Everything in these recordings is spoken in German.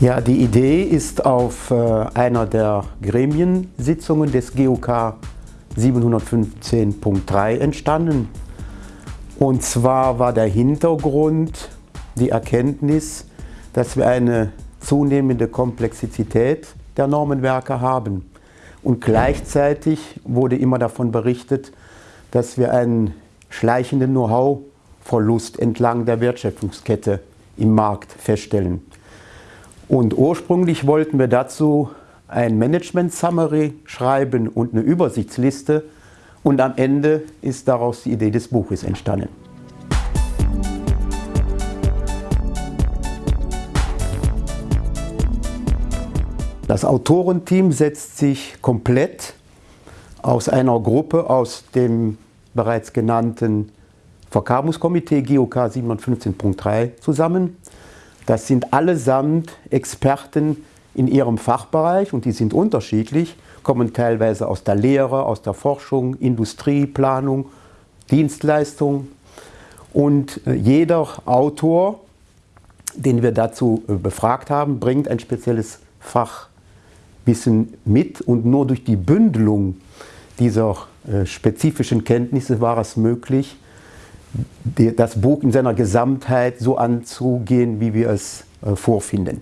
Ja, die Idee ist auf äh, einer der Gremiensitzungen des GUK 715.3 entstanden. Und zwar war der Hintergrund die Erkenntnis, dass wir eine zunehmende Komplexität der Normenwerke haben. Und gleichzeitig wurde immer davon berichtet, dass wir einen schleichenden Know-how-Verlust entlang der Wertschöpfungskette im Markt feststellen. Und ursprünglich wollten wir dazu ein Management-Summary schreiben und eine Übersichtsliste und am Ende ist daraus die Idee des Buches entstanden. Das Autorenteam setzt sich komplett aus einer Gruppe aus dem bereits genannten Verkabungskomitee GOK 715.3 zusammen. Das sind allesamt Experten in ihrem Fachbereich und die sind unterschiedlich, kommen teilweise aus der Lehre, aus der Forschung, Industrie, Planung, Dienstleistung. Und äh, jeder Autor, den wir dazu äh, befragt haben, bringt ein spezielles Fachwissen mit und nur durch die Bündelung dieser äh, spezifischen Kenntnisse war es möglich, das Buch in seiner Gesamtheit so anzugehen, wie wir es äh, vorfinden.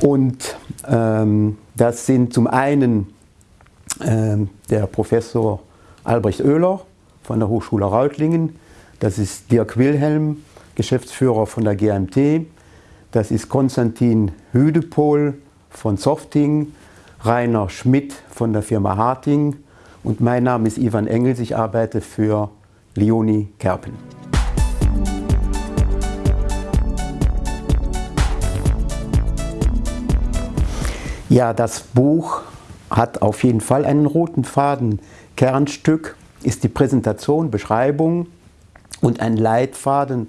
Und ähm, das sind zum einen ähm, der Professor Albrecht Oehler von der Hochschule Reutlingen, das ist Dirk Wilhelm, Geschäftsführer von der GMT, das ist Konstantin Hüdepohl von Softing, Rainer Schmidt von der Firma Harting. Und mein Name ist Ivan Engels, ich arbeite für Leonie Kerpen. Ja, das Buch hat auf jeden Fall einen roten Faden. Kernstück ist die Präsentation, Beschreibung und ein Leitfaden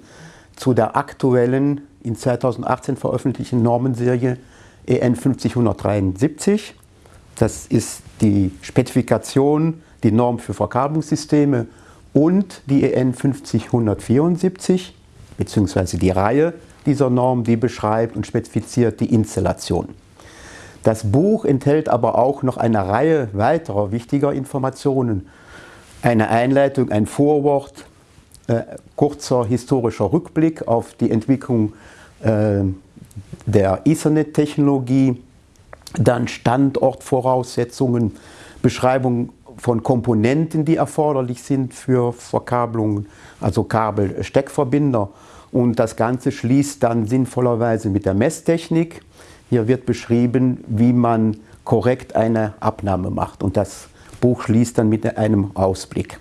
zu der aktuellen, in 2018 veröffentlichten Normenserie EN 50173. Das ist die Spezifikation, die Norm für Verkabelungssysteme und die EN 50174 bzw. die Reihe dieser Norm, die beschreibt und spezifiziert die Installation. Das Buch enthält aber auch noch eine Reihe weiterer wichtiger Informationen. Eine Einleitung, ein Vorwort, äh, kurzer historischer Rückblick auf die Entwicklung äh, der Ethernet-Technologie, dann Standortvoraussetzungen, Beschreibung von Komponenten, die erforderlich sind für Verkabelungen, also Kabel-Steckverbinder. Und das Ganze schließt dann sinnvollerweise mit der Messtechnik. Hier wird beschrieben, wie man korrekt eine Abnahme macht. Und das Buch schließt dann mit einem Ausblick.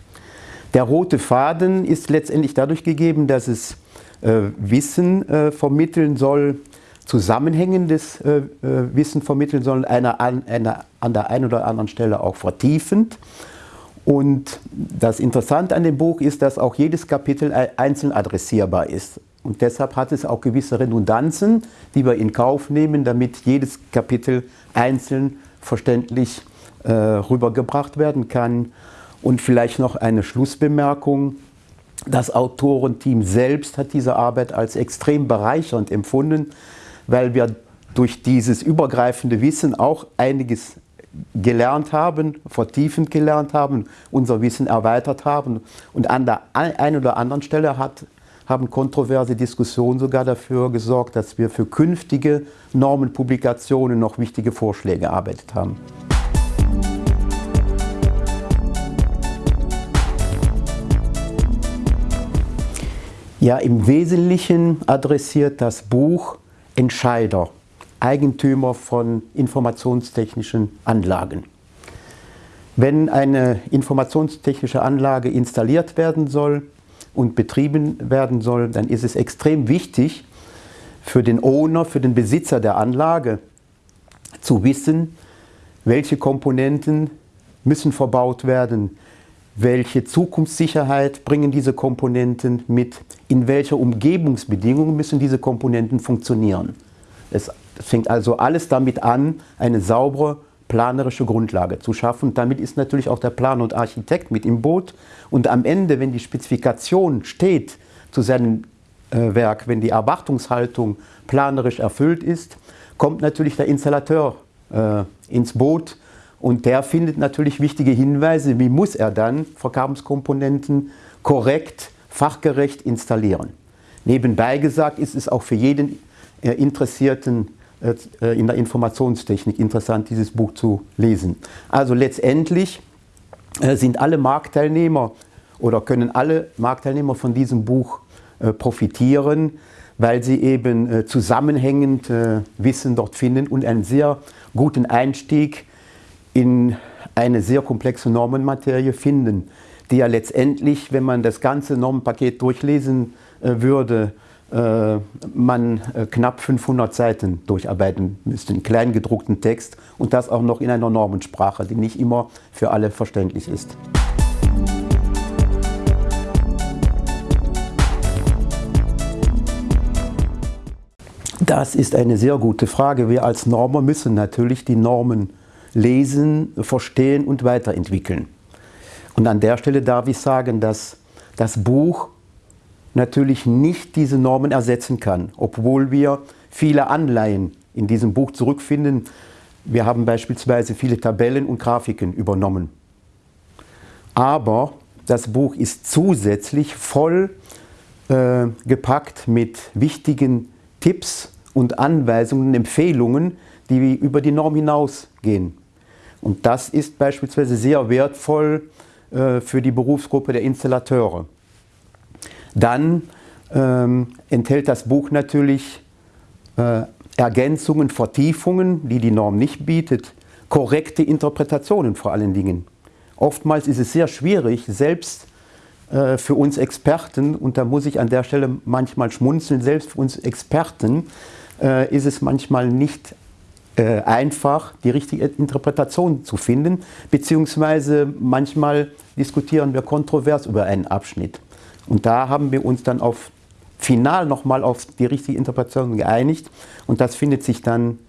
Der rote Faden ist letztendlich dadurch gegeben, dass es äh, Wissen äh, vermitteln soll, zusammenhängendes äh, äh, Wissen vermitteln sollen, einer an, einer an der einen oder anderen Stelle auch vertiefend. Und das Interessante an dem Buch ist, dass auch jedes Kapitel einzeln adressierbar ist. Und deshalb hat es auch gewisse Redundanzen, die wir in Kauf nehmen, damit jedes Kapitel einzeln verständlich äh, rübergebracht werden kann. Und vielleicht noch eine Schlussbemerkung. Das Autorenteam selbst hat diese Arbeit als extrem bereichernd empfunden, weil wir durch dieses übergreifende Wissen auch einiges gelernt haben, vertiefend gelernt haben, unser Wissen erweitert haben. Und an der einen oder anderen Stelle hat, haben kontroverse Diskussionen sogar dafür gesorgt, dass wir für künftige Normenpublikationen noch wichtige Vorschläge erarbeitet haben. Ja, im Wesentlichen adressiert das Buch Entscheider, Eigentümer von informationstechnischen Anlagen. Wenn eine informationstechnische Anlage installiert werden soll und betrieben werden soll, dann ist es extrem wichtig für den Owner, für den Besitzer der Anlage zu wissen, welche Komponenten müssen verbaut werden, welche Zukunftssicherheit bringen diese Komponenten mit, in welcher Umgebungsbedingungen müssen diese Komponenten funktionieren. Es fängt also alles damit an, eine saubere planerische Grundlage zu schaffen. Damit ist natürlich auch der Planer und Architekt mit im Boot. Und am Ende, wenn die Spezifikation steht zu seinem äh, Werk, wenn die Erwartungshaltung planerisch erfüllt ist, kommt natürlich der Installateur äh, ins Boot und der findet natürlich wichtige Hinweise, wie muss er dann Verkabelungskomponenten korrekt, fachgerecht installieren. Nebenbei gesagt ist es auch für jeden äh, Interessierten äh, in der Informationstechnik interessant, dieses Buch zu lesen. Also letztendlich äh, sind alle Marktteilnehmer oder können alle Marktteilnehmer von diesem Buch äh, profitieren, weil sie eben zusammenhängend Wissen dort finden und einen sehr guten Einstieg in eine sehr komplexe Normenmaterie finden, die ja letztendlich, wenn man das ganze Normenpaket durchlesen würde, äh, man äh, knapp 500 Seiten durcharbeiten müsste, in kleingedruckten Text und das auch noch in einer Normensprache, die nicht immer für alle verständlich ist. Das ist eine sehr gute Frage. Wir als Normer müssen natürlich die Normen lesen, verstehen und weiterentwickeln. Und an der Stelle darf ich sagen, dass das Buch natürlich nicht diese Normen ersetzen kann, obwohl wir viele Anleihen in diesem Buch zurückfinden. Wir haben beispielsweise viele Tabellen und Grafiken übernommen. Aber das Buch ist zusätzlich voll äh, gepackt mit wichtigen Tipps und Anweisungen, Empfehlungen, die über die Norm hinausgehen. Und das ist beispielsweise sehr wertvoll äh, für die Berufsgruppe der Installateure. Dann ähm, enthält das Buch natürlich äh, Ergänzungen, Vertiefungen, die die Norm nicht bietet, korrekte Interpretationen vor allen Dingen. Oftmals ist es sehr schwierig, selbst äh, für uns Experten, und da muss ich an der Stelle manchmal schmunzeln, selbst für uns Experten äh, ist es manchmal nicht äh, einfach, die richtige Interpretation zu finden, beziehungsweise manchmal diskutieren wir kontrovers über einen Abschnitt. Und da haben wir uns dann auf final nochmal auf die richtige Interpretation geeinigt und das findet sich dann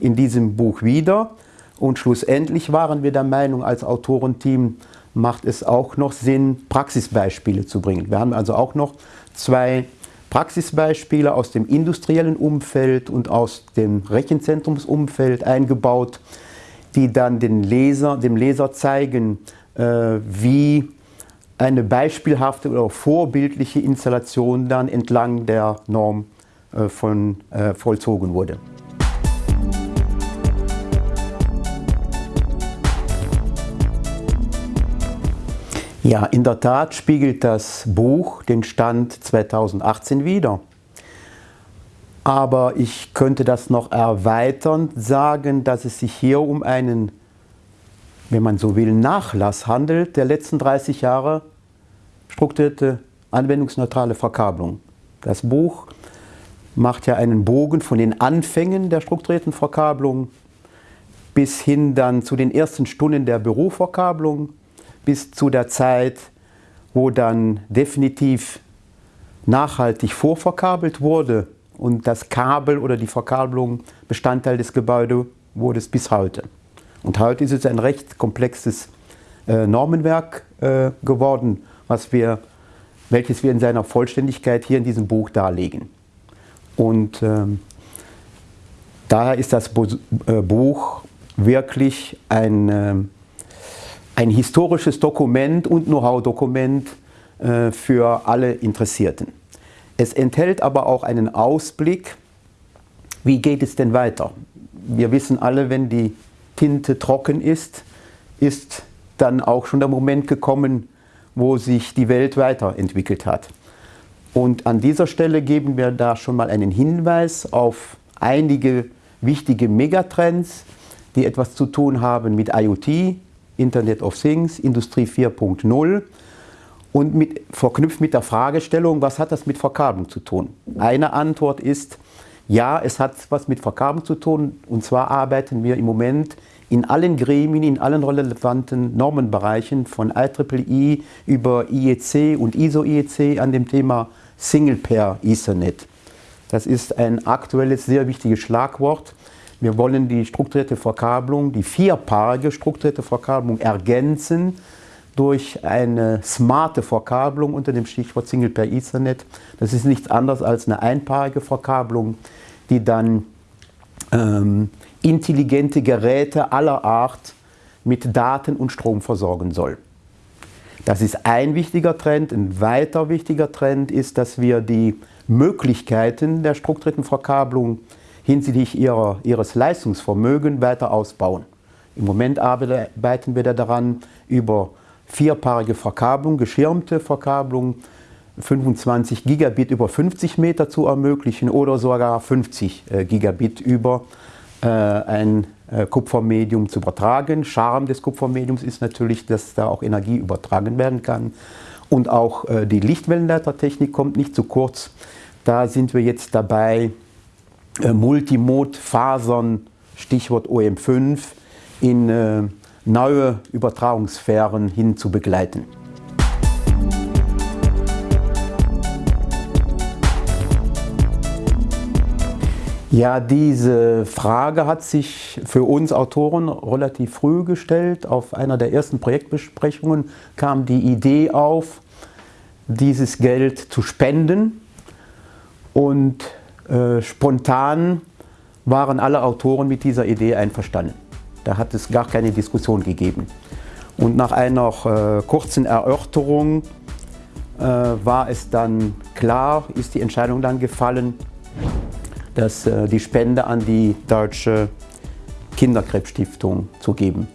in diesem Buch wieder. Und schlussendlich waren wir der Meinung, als Autorenteam macht es auch noch Sinn, Praxisbeispiele zu bringen. Wir haben also auch noch zwei Praxisbeispiele aus dem industriellen Umfeld und aus dem Rechenzentrumsumfeld eingebaut, die dann den Leser, dem Leser zeigen, äh, wie eine beispielhafte oder vorbildliche Installation dann entlang der Norm äh, von, äh, vollzogen wurde. Ja, in der Tat spiegelt das Buch den Stand 2018 wider. Aber ich könnte das noch erweiternd sagen, dass es sich hier um einen wenn man so will, Nachlass handelt der letzten 30 Jahre strukturierte anwendungsneutrale Verkabelung. Das Buch macht ja einen Bogen von den Anfängen der strukturierten Verkabelung bis hin dann zu den ersten Stunden der Büroverkabelung, bis zu der Zeit, wo dann definitiv nachhaltig vorverkabelt wurde und das Kabel oder die Verkabelung Bestandteil des Gebäudes wurde es bis heute. Und heute ist es ein recht komplexes äh, Normenwerk äh, geworden, was wir, welches wir in seiner Vollständigkeit hier in diesem Buch darlegen. Und ähm, daher ist das äh, Buch wirklich ein, äh, ein historisches Dokument und Know-how-Dokument äh, für alle Interessierten. Es enthält aber auch einen Ausblick, wie geht es denn weiter? Wir wissen alle, wenn die Tinte trocken ist, ist dann auch schon der Moment gekommen, wo sich die Welt weiterentwickelt hat. Und an dieser Stelle geben wir da schon mal einen Hinweis auf einige wichtige Megatrends, die etwas zu tun haben mit IoT, Internet of Things, Industrie 4.0 und mit, verknüpft mit der Fragestellung, was hat das mit Verkabelung zu tun? Eine Antwort ist, ja, es hat was mit Verkabelung zu tun. Und zwar arbeiten wir im Moment in allen Gremien, in allen relevanten Normenbereichen von IEEE über IEC und ISO-IEC an dem Thema Single Pair Ethernet. Das ist ein aktuelles, sehr wichtiges Schlagwort. Wir wollen die strukturierte Verkabelung, die vierpaarige strukturierte Verkabelung ergänzen durch eine smarte Verkabelung unter dem Stichwort Single Pair Ethernet. Das ist nichts anderes als eine einpaarige Verkabelung, die dann ähm, intelligente Geräte aller Art mit Daten und Strom versorgen soll. Das ist ein wichtiger Trend. Ein weiter wichtiger Trend ist, dass wir die Möglichkeiten der strukturierten Verkabelung hinsichtlich ihrer, ihres Leistungsvermögens weiter ausbauen. Im Moment arbeiten wir daran, über vierpaarige Verkabelung, geschirmte Verkabelung, 25 Gigabit über 50 Meter zu ermöglichen oder sogar 50 äh, Gigabit über äh, ein äh, Kupfermedium zu übertragen. Charme des Kupfermediums ist natürlich, dass da auch Energie übertragen werden kann. Und auch die Lichtwellenleitertechnik kommt nicht zu kurz. Da sind wir jetzt dabei, Multimod-Fasern, Stichwort OM5, in neue Übertragungssphären hin zu begleiten. Ja, diese Frage hat sich für uns Autoren relativ früh gestellt. Auf einer der ersten Projektbesprechungen kam die Idee auf, dieses Geld zu spenden. Und äh, spontan waren alle Autoren mit dieser Idee einverstanden. Da hat es gar keine Diskussion gegeben. Und nach einer äh, kurzen Erörterung äh, war es dann klar, ist die Entscheidung dann gefallen, dass, äh, die Spende an die Deutsche Kinderkrebsstiftung zu geben.